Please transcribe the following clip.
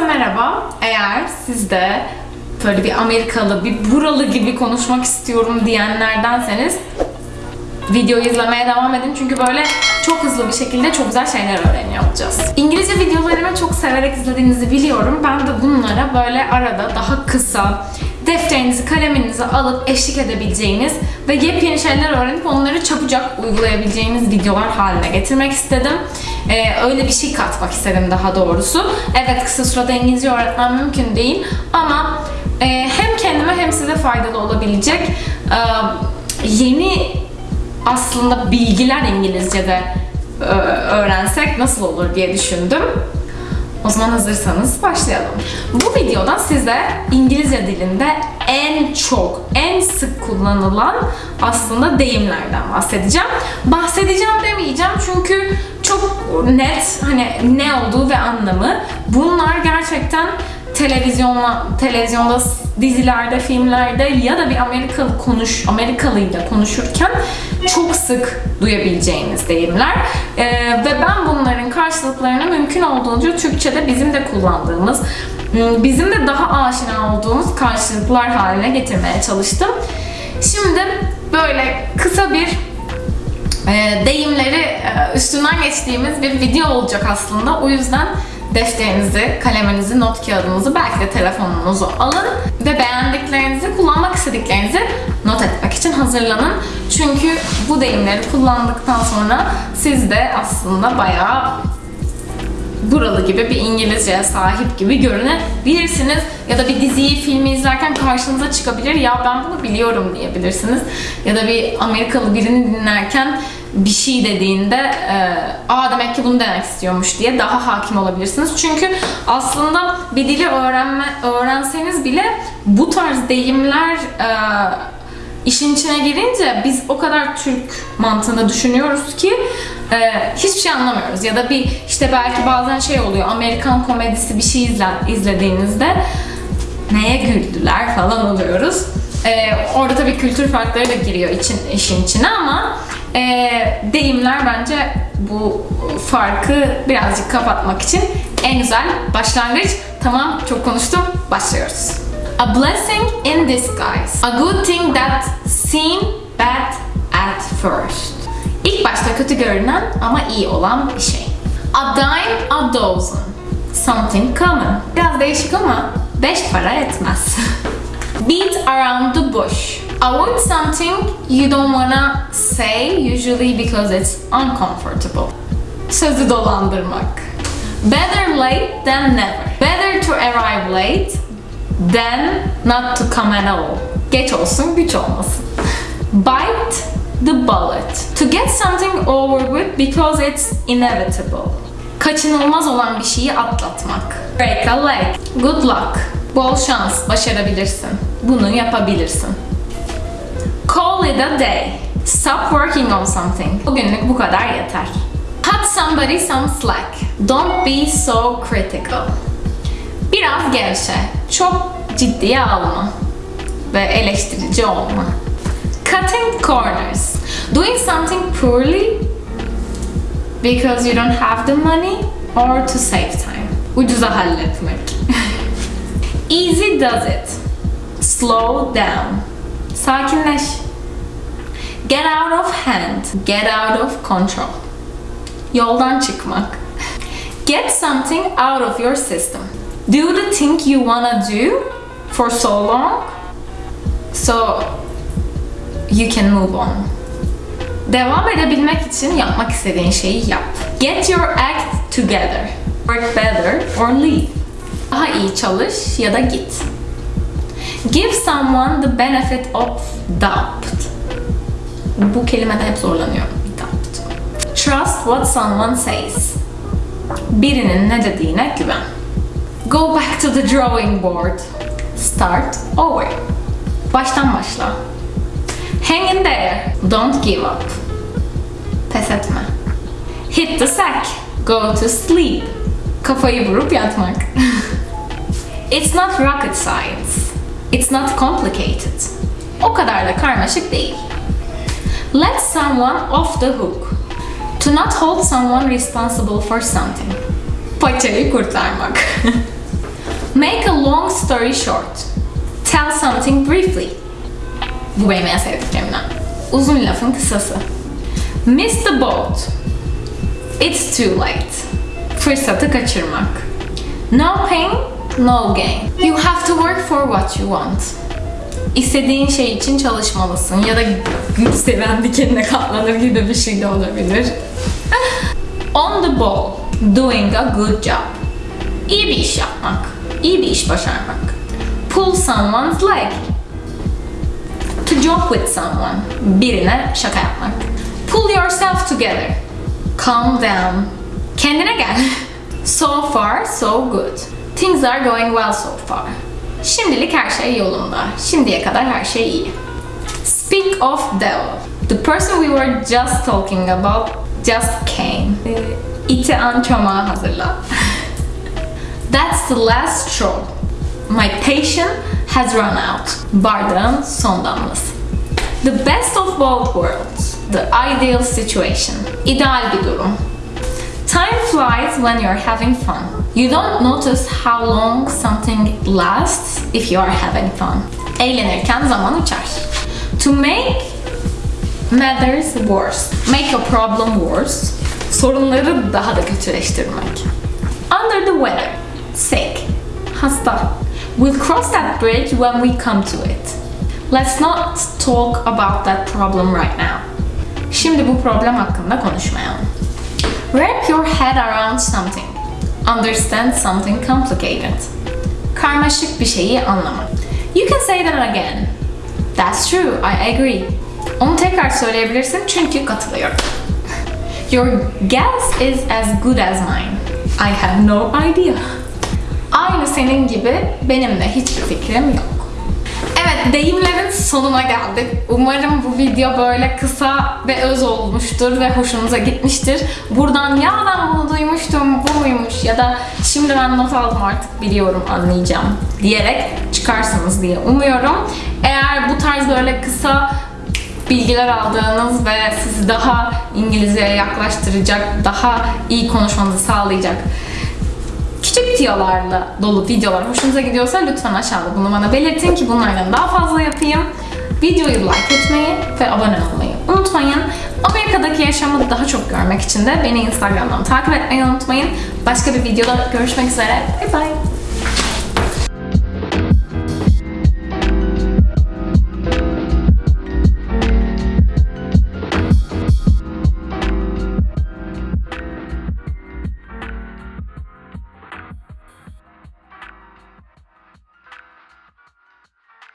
Herkese merhaba. Eğer siz de böyle bir Amerikalı, bir buralı gibi konuşmak istiyorum diyenlerdenseniz videoyu izlemeye devam edin çünkü böyle çok hızlı bir şekilde çok güzel şeyler öğreniyor olacağız. İngilizce videolarımı çok severek izlediğinizi biliyorum. Ben de bunlara böyle arada daha kısa, defterinizi, kaleminizi alıp eşlik edebileceğiniz ve yepyeni şeyler öğrenip onları çabucak uygulayabileceğiniz videolar haline getirmek istedim. Ee, öyle bir şey katmak istedim daha doğrusu. Evet kısa sürede İngilizce öğretmem mümkün değil ama e, hem kendime hem size faydalı olabilecek e, yeni aslında bilgiler İngilizce'de e, öğrensek nasıl olur diye düşündüm. O zaman hazırsanız başlayalım. Bu videoda size İngilizce dilinde en çok, en sık kullanılan aslında deyimlerden bahsedeceğim. Bahsedeceğim demeyeceğim çünkü çok net hani ne olduğu ve anlamı. Bunlar gerçekten televizyonla televizyonda dizilerde, filmlerde ya da bir Amerikalı konuş Amerikalıyla konuşurken çok sık duyabileceğiniz deyimler. Ee, ve ben bunların karşılıklarını mümkün olduğunca Türkçe'de bizim de kullandığımız, bizim de daha aşina olduğumuz karşılıklar haline getirmeye çalıştım. Şimdi böyle kısa bir e, deyimleri e, üstünden geçtiğimiz bir video olacak aslında. O yüzden defterinizi, kaleminizi, not kağıdınızı, belki de telefonunuzu alın ve beğendiklerinizi, kullanmak istediklerinizi not etmek için hazırlanın. Çünkü bu deyimleri kullandıktan sonra siz de aslında bayağı buralı gibi bir İngilizceye sahip gibi görünebilirsiniz. Ya da bir diziyi, filmi izlerken karşınıza çıkabilir. Ya ben bunu biliyorum diyebilirsiniz. Ya da bir Amerikalı birini dinlerken bir şey dediğinde e, aa demek ki bunu demek istiyormuş diye daha hakim olabilirsiniz. Çünkü aslında bir dili öğrenme öğrenseniz bile bu tarz deyimler e, işin içine girince biz o kadar Türk mantığında düşünüyoruz ki e, hiçbir şey anlamıyoruz. Ya da bir işte belki bazen şey oluyor Amerikan komedisi bir şey izle, izlediğinizde neye güldüler falan oluyoruz. E, orada tabii kültür farkları da giriyor için, işin içine ama e, deyimler bence bu farkı birazcık kapatmak için en güzel başlangıç. Tamam çok konuştum başlıyoruz. A blessing in disguise. A good thing that seemed bad at first. İlk başta kötü görünen ama iyi olan bir şey. A dime a dozen. Something common. Biraz değişik ama 5 para etmez. Beat around the bush. Want something you don't wanna say usually because it's uncomfortable. Sözü dolandırmak. Better late than never. Better to arrive late than not to come at all. Geç olsun, güç olmasın. Bite the bullet. To get something over with because it's inevitable. Kaçınılmaz olan bir şeyi atlatmak. Break a leg. Good luck. Bol şans, başarabilirsin. Bunu yapabilirsin. Call it a day. Stop working on something. Bugünlük bu kadar yeter. Cut somebody some slack. Don't be so critical. Biraz gevşe. Çok ciddiye alma. Ve eleştirici olma. Cutting corners. Doing something poorly because you don't have the money or to save time. Ucuza halletmek. Easy does it. Slow down. Sakinleş. Get out of hand. Get out of control. Yoldan çıkmak. Get something out of your system. Do the thing you wanna do for so long so you can move on. Devam edebilmek için yapmak istediğin şeyi yap. Get your act together. Work better or leave. Daha iyi çalış ya da git. Give someone the benefit of doubt. Bu kelimede hep zorlanıyorum. Doubt. Trust what someone says. Birinin ne dediğine güven. Go back to the drawing board. Start over. Baştan başla. Hang in there. Don't give up. Pes etme. Hit the sack. Go to sleep. Kafayı vurup yatmak. It's not rocket science. It's not complicated. O kadar da karmaşık değil. Let someone off the hook. To not hold someone responsible for something. Paçayı kurtarmak. Make a long story short. Tell something briefly. Bu benim en sevdiklerimden. Uzun lafın kısası. Miss the boat. It's too late. Fırsatı kaçırmak. No pain, no gain. You have to work for what you want. İstediğin şey için çalışmalısın ya da gül seven dikenine katlanır gibi bir şey de olabilir. On the ball, doing a good job. İyi bir iş yapmak, iyi bir iş başarmak. Pull someone's leg. To joke with someone, birine şaka yapmak. Pull yourself together. Calm down. Kendine gel. So far, so good. Things are going well so far. Şimdilik her şey yolunda. Şimdiye kadar her şey iyi. Speak of devil. The person we were just talking about just came. Ee, İti an çomağı hazırla. That's the last straw. My patience has run out. Bardağın son damlası. The best of both worlds. The ideal situation. İdeal bir durum. Time flies when you're having fun. You don't notice how long something lasts if you are having fun. Eğlenirken zaman uçar. To make matters worse. Make a problem worse. Sorunları daha da kötüleştirmek. Under the weather. Sick. Hasta. We'll cross that bridge when we come to it. Let's not talk about that problem right now. Şimdi bu problem hakkında konuşmayalım. Wrap your head around something. Understand something complicated. Karmaşık bir şeyi anlamak. You can say that again. That's true, I agree. Onu tekrar söyleyebilirsin çünkü katılıyorum. Your guess is as good as mine. I have no idea. Aynı senin gibi benim de hiçbir fikrim yok. Evet, deyimlerin sonuna geldik. Umarım bu video böyle kısa ve öz olmuştur ve hoşunuza gitmiştir. Buradan ya ben bunu duymuştum, bu muymuş ya da şimdi ben not aldım artık biliyorum, anlayacağım diyerek çıkarsınız diye umuyorum. Eğer bu tarz böyle kısa bilgiler aldığınız ve sizi daha İngilizceye yaklaştıracak, daha iyi konuşmanızı sağlayacak tiyolarla dolu videolar hoşunuza gidiyorsa lütfen aşağıda bunu bana belirtin ki bunlardan daha fazla yapayım. Videoyu like etmeyi ve abone olmayı unutmayın. Amerika'daki yaşamı daha çok görmek için de beni Instagram'dan takip etmeyi unutmayın. Başka bir videoda görüşmek üzere. Bye bye.